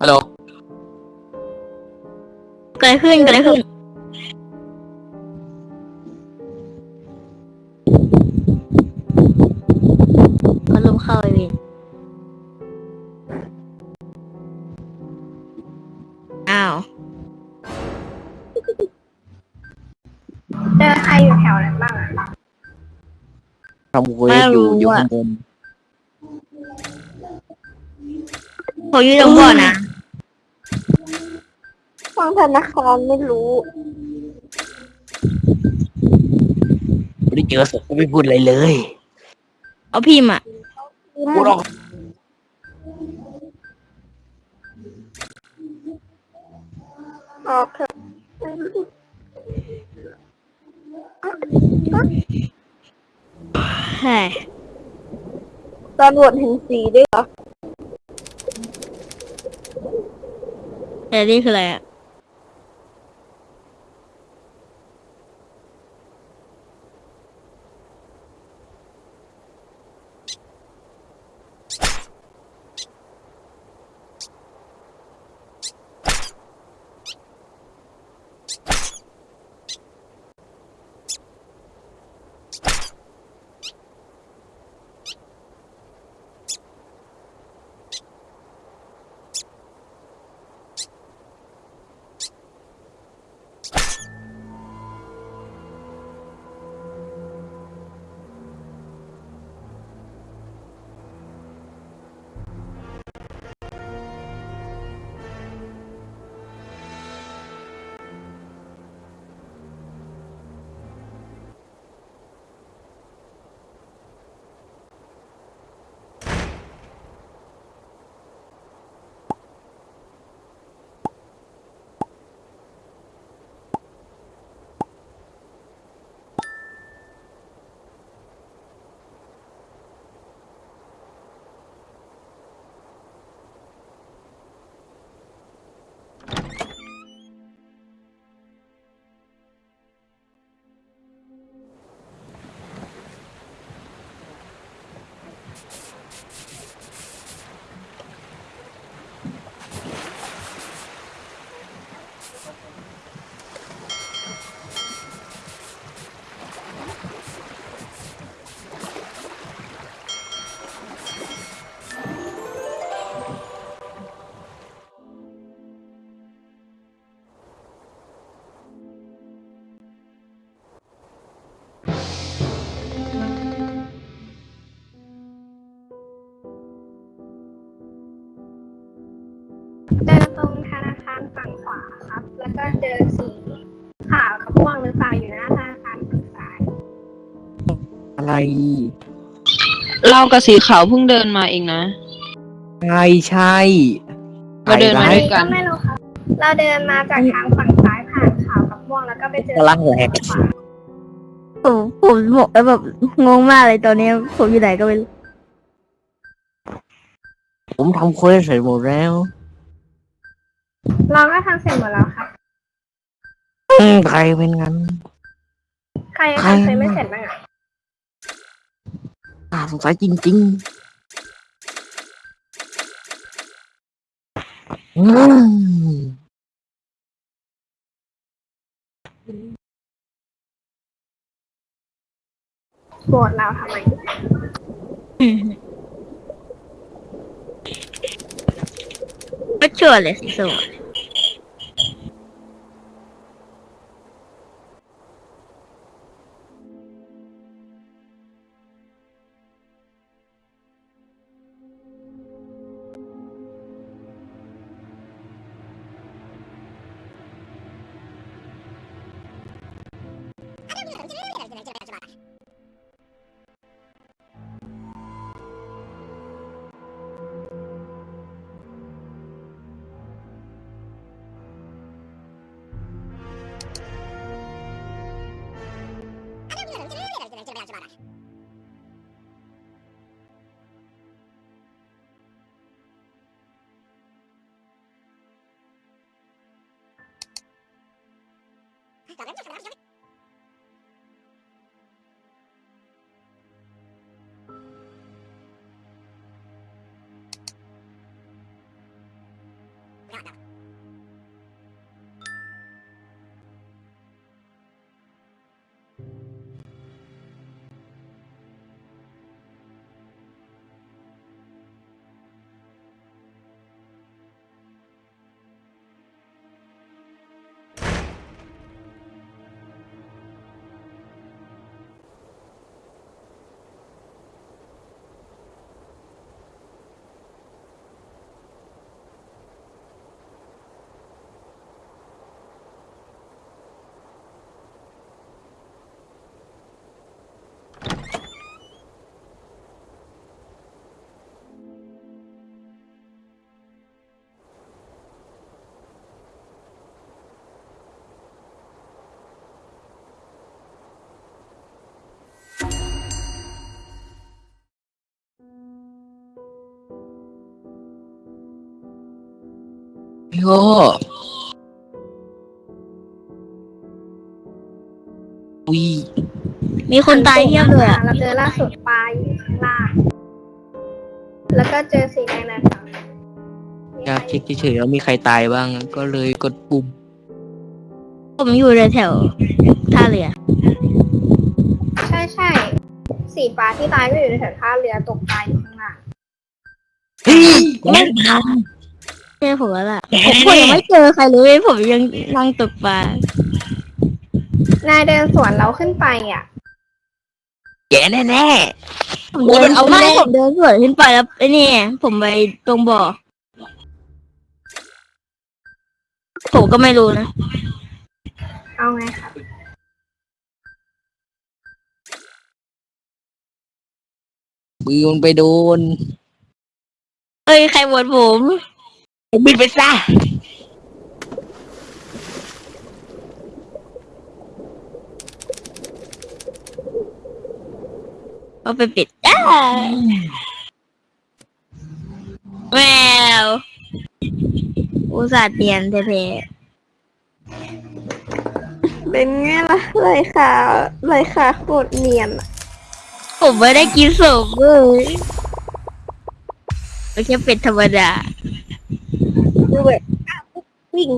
ฮัลโหลเกิดอะไรขึ้นเกิดอะไรขึ้นเขาลมเข้าไอเวนอ้าว เจอใครอยู่แถวนั้นบ้างอะทำเควสอยู่อยู่ข้างบน เขาอยู่ตรงบ่อนะ ฟังธนาคารไม่รู้ไม่ได้เจอศพก็ไม่พูดอะไรเลยเอาพิมพ์อะพูดออกออกเถอะใช่ตำรวจเห็นสีด้วยเหรอ แต่นี่คืออะไรอะ เจอตรงธนาคารฝั่งขวาครับ แล้วก็เจอสีขาวกับม่วงหรือเปล่าอยู่หน้าธนาคารฝั่งซ้าย อะไรเรากับสีขาวเพิ่งเดินมาเองนะ ใช่ใช่เราเดินมาไอ้ด้ร้าวยยกันก็ไม่รู้ครับ เราเดินมาจากทางฝั่งซ้ายผ่านขาวกับม่วงแล้วก็ไปเจอพลังแหลกขวาผมผมบอกแล้วแบบงงมากเลยตอนนี้ผมอยู่ไหนก็ไม่รู้ ผมทำเควสเสร็จหมดแล้ว เราก็ทำเสร็จหมดแล้วครับ อืมใครเป็นงั้น ใครใคร ทำเสร็จไม่เสร็จบ้างอะน่าสงสัยจริงๆอืมโกรธเราทำไมก็ชัวร์ Got it, got it, got it. เลยสีส้มอะโง่อุ้ยมีคนตายเทียบเลยอะเราเจอล่าสุดปลาอยู่ข้างล่างแล้วก็เจอสีแดงนะอยากเช็คเฉยๆว่ามีใครตายบ้าง ก็เลยกดปุ่ม ผมอยู่แถวๆท่าเรือ ใช่ใช่สีฟ้าที่ตายก็อยู่ในแถวท่าเรือตกปลาอยู่ข้างล่าง เฮ้ยแน่นอนใช่ผมแล้วล่ะผมผมยังไม่เจอใครเลยผมยังนั่งตกปลานายเดินสวนเราขึ้นไปอะ แกแน่แน่ผมเดินโอ้ยเอาไม่แน่ผมเดินสวนขึ้นไปแล้วไอ้นี่ผมไปตรงบ่อผมก็ไม่รู้นะ เอาไงครับๆมือมันไปโดน เอ้ย ใครโหวตผม บินไปซะเอาไปปิดอ้าแมวอุตส่าห์เตียนแท้เป็นไงล่ะเลยค่ะเลยค่ะโคตรเนียนอะๆผมไม่ได้กินสุกเลยไม่ใช่เป็ดธรรมดา ดูแบบวิ่ง